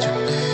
Today.